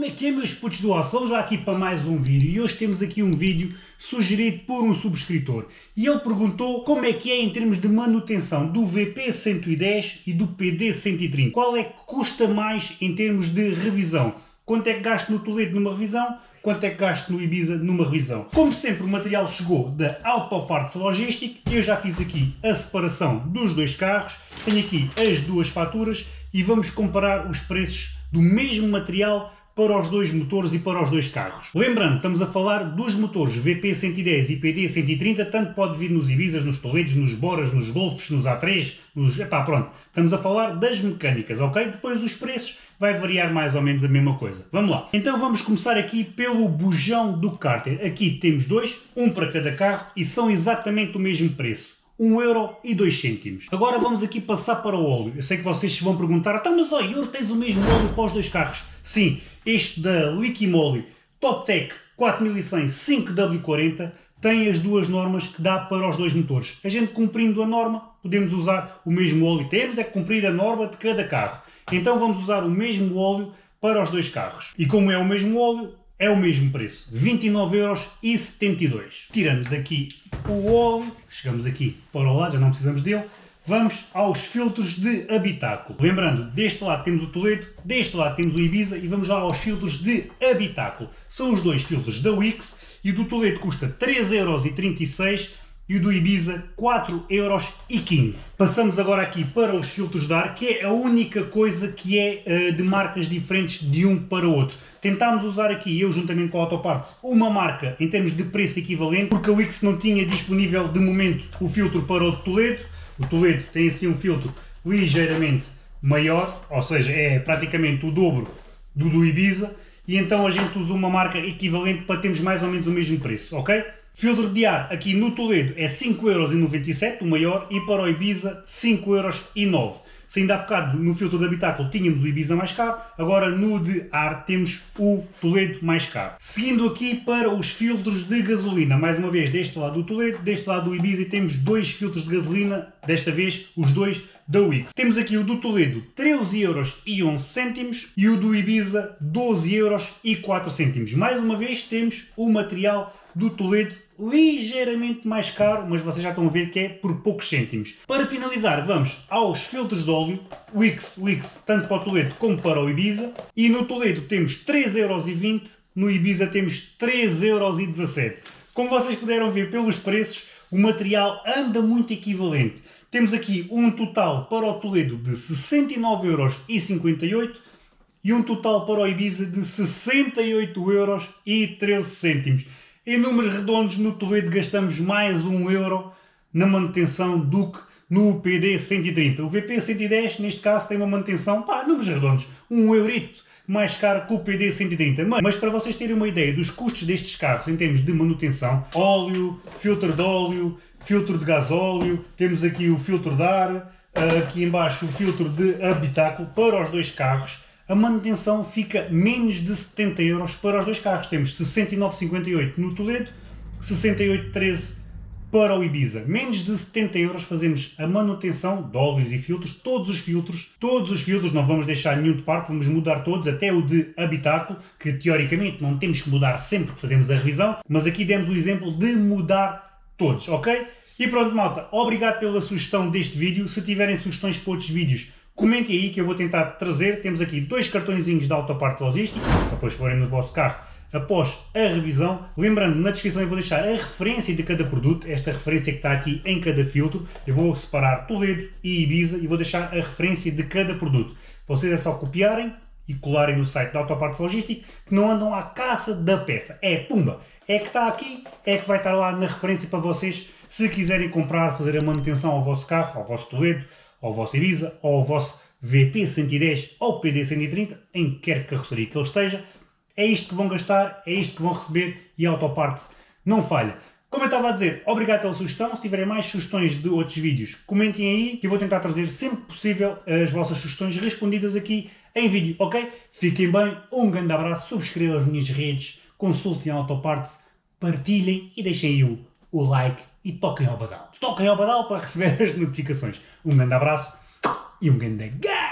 Como é que é meus putos do osso? Vamos já aqui para mais um vídeo e hoje temos aqui um vídeo sugerido por um subscritor e ele perguntou como é que é em termos de manutenção do VP110 e do PD130. Qual é que custa mais em termos de revisão? Quanto é que gasto no Toledo numa revisão? Quanto é que gasto no Ibiza numa revisão? Como sempre o material chegou da Autoparts Logistic, eu já fiz aqui a separação dos dois carros, tenho aqui as duas faturas e vamos comparar os preços do mesmo material para os dois motores e para os dois carros. Lembrando, estamos a falar dos motores VP110 e PD130, tanto pode vir nos Ibizas, nos Toledos, nos Boras, nos Golfs, nos A3, nos... Epá, pronto. Estamos a falar das mecânicas, ok? Depois os preços vai variar mais ou menos a mesma coisa. Vamos lá. Então vamos começar aqui pelo bujão do cárter. Aqui temos dois, um para cada carro e são exatamente o mesmo preço. 1 euro e 2 cêntimos. Agora vamos aqui passar para o óleo. Eu sei que vocês se vão perguntar, então mas ó, Ior, tens o mesmo óleo para os dois carros? Sim, este da Liquimoli TopTech 4100 5W40 tem as duas normas que dá para os dois motores. A gente cumprindo a norma, podemos usar o mesmo óleo. Temos é que cumprir a norma de cada carro. Então vamos usar o mesmo óleo para os dois carros. E como é o mesmo óleo, é o mesmo preço, 29,72€. Tirando daqui o óleo, chegamos aqui para o lado, já não precisamos dele, vamos aos filtros de habitáculo. Lembrando, deste lado temos o Toledo, deste lado temos o Ibiza e vamos lá aos filtros de habitáculo. São os dois filtros da Wix e do Toledo custa 3,36€ e o do Ibiza 4,15€. Passamos agora aqui para os filtros de ar, que é a única coisa que é uh, de marcas diferentes de um para o outro. Tentámos usar aqui, eu juntamente com a Autoparts, uma marca em termos de preço equivalente, porque a Wix não tinha disponível de momento o filtro para o Toledo. O Toledo tem assim um filtro ligeiramente maior, ou seja, é praticamente o dobro do do Ibiza, e então a gente usa uma marca equivalente para termos mais ou menos o mesmo preço, ok? Filtro de ar aqui no Toledo é 5,97€ o maior e para o Ibiza 5,09€. Se ainda há bocado no filtro de habitáculo tínhamos o Ibiza mais caro, agora no de ar temos o Toledo mais caro. Seguindo aqui para os filtros de gasolina, mais uma vez deste lado do Toledo, deste lado do Ibiza temos dois filtros de gasolina, desta vez os dois da Wix. Temos aqui o do Toledo 13,11€ e o do Ibiza 12,04€. Mais uma vez temos o material do Toledo ligeiramente mais caro, mas vocês já estão a ver que é por poucos cêntimos. Para finalizar, vamos aos filtros de óleo, Wix, Wix, tanto para o Toledo como para o Ibiza, e no Toledo temos 3,20€, no Ibiza temos 3,17€. Como vocês puderam ver pelos preços, o material anda muito equivalente. Temos aqui um total para o Toledo de 69,58€ e um total para o Ibiza de 68,13€. Em números redondos, no Toledo gastamos mais um euro na manutenção do que no PD 130. O VP 110, neste caso, tem uma manutenção, pá, números redondos, um eurito mais caro que o PD 130. Mas, mas, para vocês terem uma ideia dos custos destes carros em termos de manutenção, óleo, filtro de óleo, filtro de gasóleo, temos aqui o filtro de ar, aqui embaixo o filtro de habitáculo para os dois carros, a manutenção fica menos de 70 euros para os dois carros. Temos 69,58 no Toledo, 68,13 para o Ibiza. Menos de 70 euros fazemos a manutenção de óleos e filtros, todos os filtros, todos os filtros, não vamos deixar nenhum de parte, vamos mudar todos, até o de habitáculo, que teoricamente não temos que mudar sempre que fazemos a revisão, mas aqui demos o exemplo de mudar todos, ok? E pronto malta, obrigado pela sugestão deste vídeo, se tiverem sugestões para outros vídeos, Comentem aí que eu vou tentar trazer. Temos aqui dois cartõezinhos da Autoparte Logística, depois forem no vosso carro após a revisão. Lembrando, na descrição eu vou deixar a referência de cada produto, esta referência que está aqui em cada filtro. Eu vou separar Toledo e Ibiza e vou deixar a referência de cada produto. Vocês é só copiarem e colarem no site da Autoparte Logística que não andam à caça da peça. É pumba! É que está aqui, é que vai estar lá na referência para vocês se quiserem comprar, fazer a manutenção ao vosso carro, ao vosso Toledo, ao vosso Ibiza, ao vosso VP110 ou PD130, em quer carroceria que ele esteja, é isto que vão gastar, é isto que vão receber e a Autoparts não falha. Como eu estava a dizer, obrigado pela sugestão. Se tiverem mais sugestões de outros vídeos, comentem aí que eu vou tentar trazer sempre possível as vossas sugestões respondidas aqui em vídeo, ok? Fiquem bem, um grande abraço, subscrevam as minhas redes, consultem a Autoparts, partilhem e deixem aí o, o like e toquem ao badal. Toquem ao badal para receber as notificações. Um grande abraço e um grande gás!